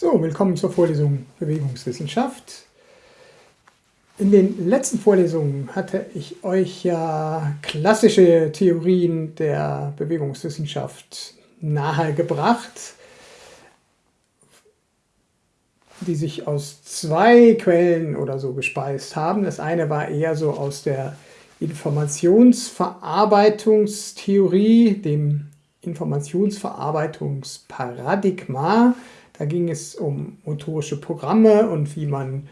So, willkommen zur Vorlesung Bewegungswissenschaft. In den letzten Vorlesungen hatte ich euch ja klassische Theorien der Bewegungswissenschaft nahegebracht, die sich aus zwei Quellen oder so gespeist haben. Das eine war eher so aus der Informationsverarbeitungstheorie, dem Informationsverarbeitungsparadigma, da ging es um motorische Programme und wie man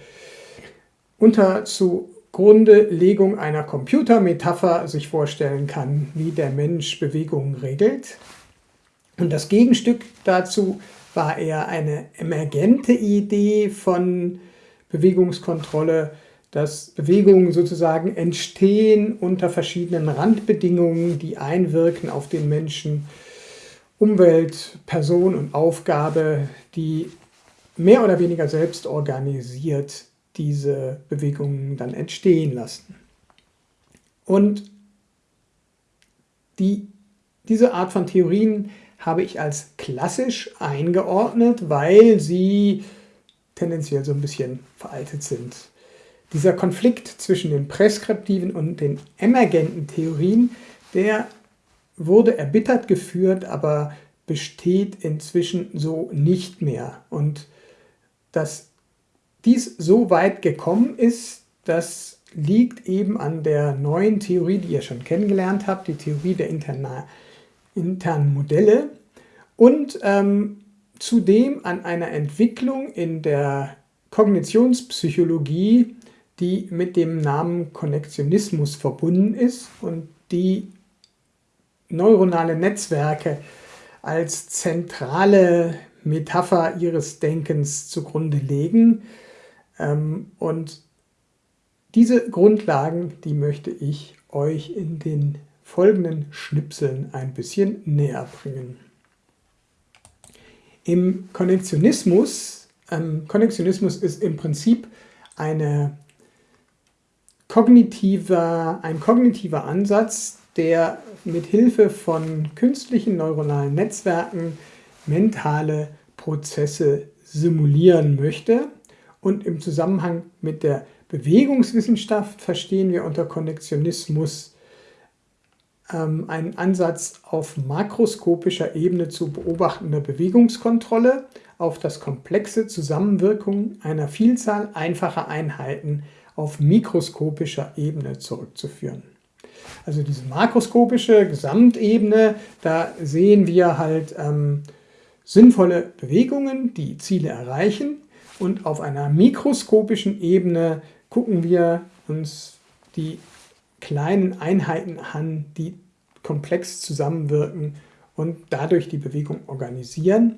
unter zugrundelegung einer Computermetapher sich vorstellen kann, wie der Mensch Bewegungen regelt. Und das Gegenstück dazu war eher eine emergente Idee von Bewegungskontrolle, dass Bewegungen sozusagen entstehen unter verschiedenen Randbedingungen, die einwirken auf den Menschen, Umwelt, Person und Aufgabe, die mehr oder weniger selbst organisiert diese Bewegungen dann entstehen lassen. Und die, diese Art von Theorien habe ich als klassisch eingeordnet, weil sie tendenziell so ein bisschen veraltet sind. Dieser Konflikt zwischen den präskriptiven und den emergenten Theorien, der wurde erbittert geführt, aber besteht inzwischen so nicht mehr. Und dass dies so weit gekommen ist, das liegt eben an der neuen Theorie, die ihr schon kennengelernt habt, die Theorie der internen Modelle und ähm, zudem an einer Entwicklung in der Kognitionspsychologie, die mit dem Namen Konnektionismus verbunden ist und die neuronale Netzwerke als zentrale Metapher ihres Denkens zugrunde legen. Ähm, und diese Grundlagen, die möchte ich euch in den folgenden Schnipseln ein bisschen näher bringen. Im Konnektionismus, ähm, Konnektionismus ist im Prinzip eine kognitiver, ein kognitiver Ansatz, der mit Hilfe von künstlichen neuronalen Netzwerken mentale Prozesse simulieren möchte. Und im Zusammenhang mit der Bewegungswissenschaft verstehen wir unter Konnektionismus ähm, einen Ansatz auf makroskopischer Ebene zu beobachtender Bewegungskontrolle auf das komplexe Zusammenwirken einer Vielzahl einfacher Einheiten auf mikroskopischer Ebene zurückzuführen. Also diese makroskopische Gesamtebene, da sehen wir halt ähm, sinnvolle Bewegungen, die Ziele erreichen. Und auf einer mikroskopischen Ebene gucken wir uns die kleinen Einheiten an, die komplex zusammenwirken und dadurch die Bewegung organisieren.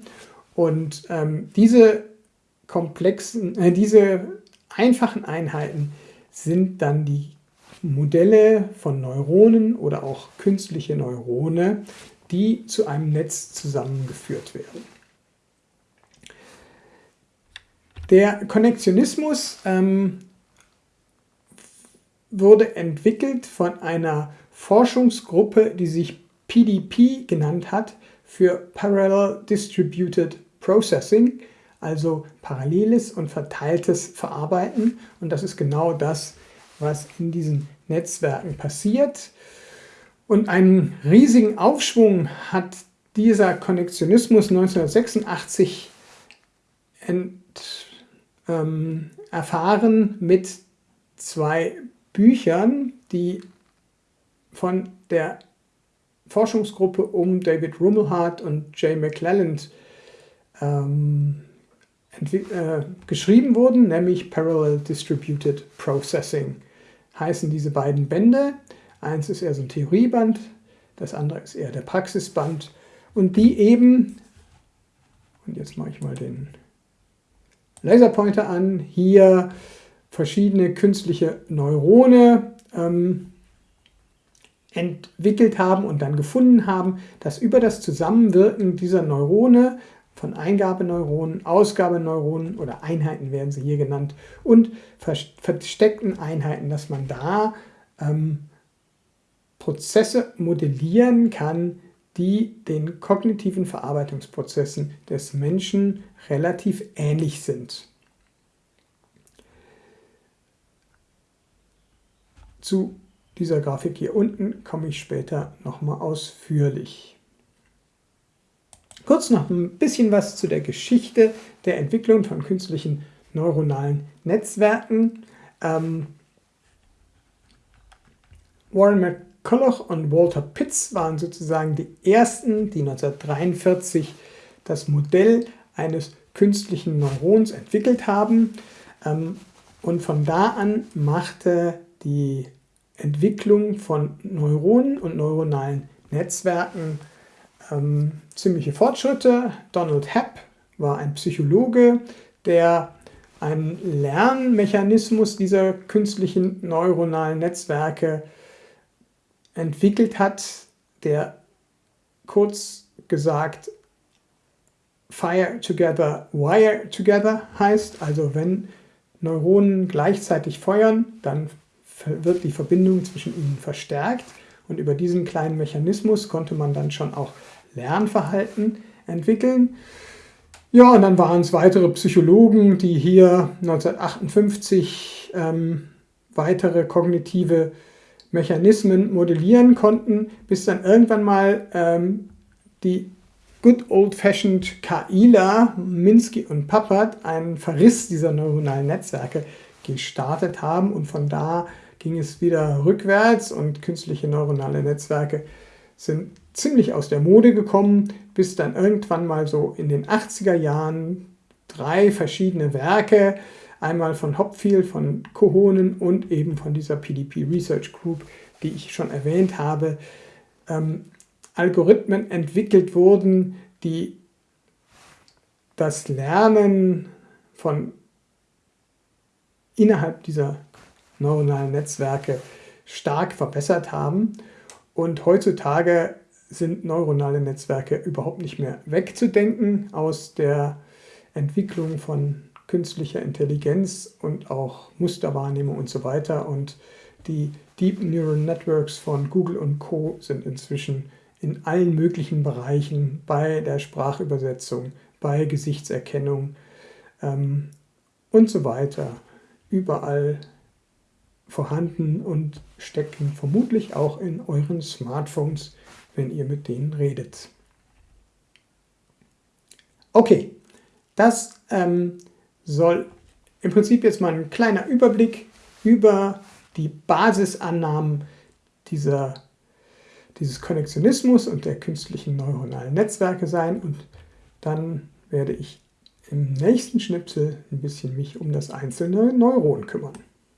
Und ähm, diese komplexen, äh, diese einfachen Einheiten sind dann die Modelle von Neuronen oder auch künstliche Neurone, die zu einem Netz zusammengeführt werden. Der Konnektionismus ähm, wurde entwickelt von einer Forschungsgruppe, die sich PDP genannt hat, für Parallel Distributed Processing, also paralleles und verteiltes Verarbeiten. Und das ist genau das, was in diesen Netzwerken passiert. Und einen riesigen Aufschwung hat dieser Konnektionismus 1986 ent, ähm, erfahren mit zwei Büchern, die von der Forschungsgruppe um David Rummelhardt und Jay McClelland ähm, äh, geschrieben wurden, nämlich Parallel Distributed Processing heißen diese beiden Bände. Eins ist eher so ein Theorieband, das andere ist eher der Praxisband. Und die eben, und jetzt mache ich mal den Laserpointer an, hier verschiedene künstliche Neurone ähm, entwickelt haben und dann gefunden haben, dass über das Zusammenwirken dieser Neurone von Eingabeneuronen, Ausgabeneuronen oder Einheiten werden sie hier genannt und versteckten Einheiten, dass man da ähm, Prozesse modellieren kann, die den kognitiven Verarbeitungsprozessen des Menschen relativ ähnlich sind. Zu dieser Grafik hier unten komme ich später nochmal ausführlich. Kurz noch ein bisschen was zu der Geschichte der Entwicklung von künstlichen neuronalen Netzwerken. Ähm, Warren McCulloch und Walter Pitts waren sozusagen die ersten, die 1943 das Modell eines künstlichen Neurons entwickelt haben. Ähm, und von da an machte die Entwicklung von Neuronen und neuronalen Netzwerken ähm, ziemliche Fortschritte. Donald Hepp war ein Psychologe, der einen Lernmechanismus dieser künstlichen neuronalen Netzwerke entwickelt hat, der kurz gesagt Fire Together, Wire Together heißt. Also wenn Neuronen gleichzeitig feuern, dann wird die Verbindung zwischen ihnen verstärkt und über diesen kleinen Mechanismus konnte man dann schon auch Lernverhalten entwickeln. Ja, und dann waren es weitere Psychologen, die hier 1958 ähm, weitere kognitive Mechanismen modellieren konnten, bis dann irgendwann mal ähm, die good old-fashioned KIler, Minsky und Pappert, einen Verriss dieser neuronalen Netzwerke gestartet haben und von da ging es wieder rückwärts und künstliche neuronale Netzwerke sind ziemlich aus der Mode gekommen, bis dann irgendwann mal so in den 80er Jahren drei verschiedene Werke, einmal von Hopfield, von Kohonen und eben von dieser PDP Research Group, die ich schon erwähnt habe, ähm, Algorithmen entwickelt wurden, die das Lernen von innerhalb dieser neuronalen Netzwerke stark verbessert haben. Und heutzutage sind neuronale Netzwerke überhaupt nicht mehr wegzudenken aus der Entwicklung von künstlicher Intelligenz und auch Musterwahrnehmung und so weiter. Und die Deep Neural Networks von Google und Co. sind inzwischen in allen möglichen Bereichen bei der Sprachübersetzung, bei Gesichtserkennung ähm, und so weiter überall vorhanden und stecken vermutlich auch in euren Smartphones, wenn ihr mit denen redet. Okay, das ähm, soll im Prinzip jetzt mal ein kleiner Überblick über die Basisannahmen dieser, dieses Konnektionismus und der künstlichen neuronalen Netzwerke sein und dann werde ich im nächsten Schnipsel ein bisschen mich um das einzelne Neuron kümmern.